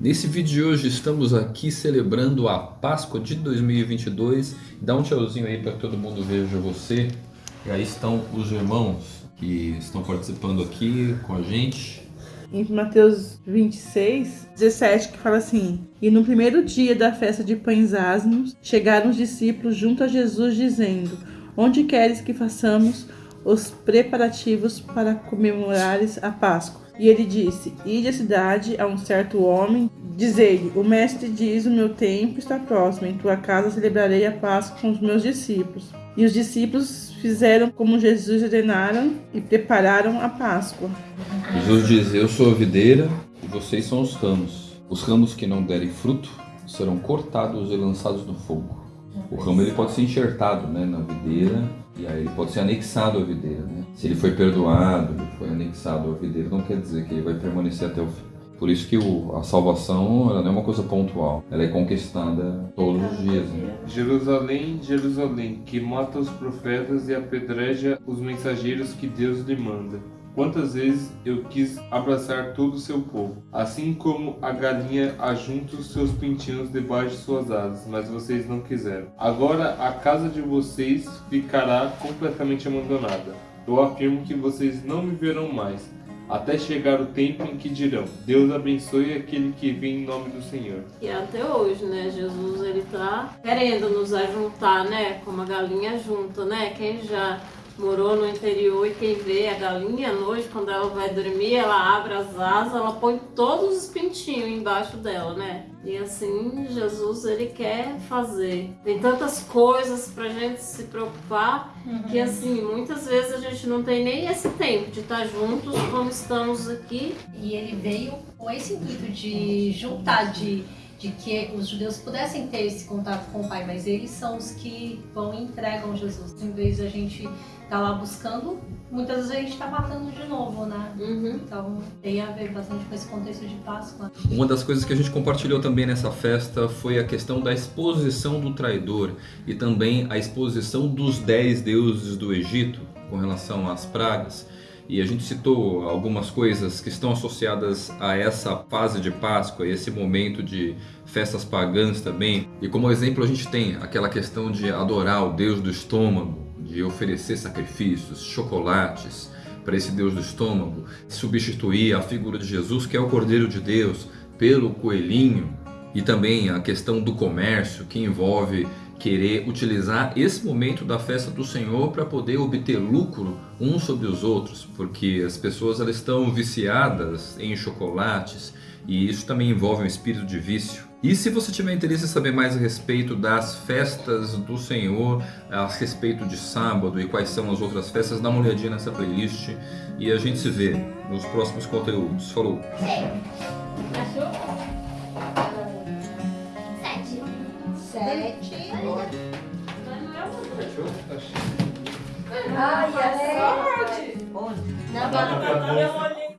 Nesse vídeo de hoje estamos aqui celebrando a Páscoa de 2022. Dá um tchauzinho aí para todo mundo veja você. E aí estão os irmãos que estão participando aqui com a gente. Em Mateus 26, 17, que fala assim: E no primeiro dia da festa de pães asmos, chegaram os discípulos junto a Jesus, dizendo: Onde queres que façamos os preparativos para comemorares a Páscoa? E ele disse: Ide à cidade a um certo homem, dizei-lhe: O mestre diz: O meu tempo está próximo, em tua casa celebrarei a Páscoa com os meus discípulos. E os discípulos fizeram como Jesus ordenaram e prepararam a Páscoa. Jesus diz: Eu sou a videira e vocês são os ramos. Os ramos que não derem fruto serão cortados e lançados no fogo. O ramo ele pode ser enxertado né, na videira e aí ele pode ser anexado à videira. Né? Se ele foi perdoado, ele foi anexado à videira, não quer dizer que ele vai permanecer até o fim. Por isso que o, a salvação ela não é uma coisa pontual, ela é conquistada todos os dias. Né? Jerusalém, Jerusalém, que mata os profetas e apedreja os mensageiros que Deus lhe manda. Quantas vezes eu quis abraçar todo o seu povo, assim como a galinha ajunta os seus pintinhos debaixo de suas asas, mas vocês não quiseram. Agora a casa de vocês ficará completamente abandonada. Eu afirmo que vocês não me verão mais, até chegar o tempo em que dirão: Deus abençoe aquele que vem em nome do Senhor. E até hoje, né? Jesus ele tá querendo nos ajuntar, né? Como a galinha junta, né? Quem já morou no interior e quem vê a galinha à noite, quando ela vai dormir, ela abre as asas, ela põe todos os pintinhos embaixo dela, né? E assim, Jesus, ele quer fazer. Tem tantas coisas pra gente se preocupar, uhum. que assim, muitas vezes a gente não tem nem esse tempo de estar juntos como estamos aqui. E ele veio com esse intuito de juntar, de de que os judeus pudessem ter esse contato com o Pai, mas eles são os que vão e entregam Jesus. Em vez de a gente estar tá lá buscando, muitas vezes a gente está matando de novo, né? Uhum. Então tem a ver bastante com esse contexto de Páscoa. Uma das coisas que a gente compartilhou também nessa festa foi a questão da exposição do traidor e também a exposição dos dez deuses do Egito com relação às pragas. E a gente citou algumas coisas que estão associadas a essa fase de Páscoa, esse momento de festas pagãs também. E como exemplo a gente tem aquela questão de adorar o Deus do estômago, de oferecer sacrifícios, chocolates para esse Deus do estômago, substituir a figura de Jesus, que é o Cordeiro de Deus, pelo coelhinho, e também a questão do comércio, que envolve querer utilizar esse momento da festa do Senhor para poder obter lucro uns sobre os outros, porque as pessoas elas estão viciadas em chocolates e isso também envolve um espírito de vício. E se você tiver interesse em saber mais a respeito das festas do Senhor, a respeito de sábado e quais são as outras festas, dá uma olhadinha nessa playlist e a gente se vê nos próximos conteúdos. Falou! Sete. Ai, a sorte! Onde? Na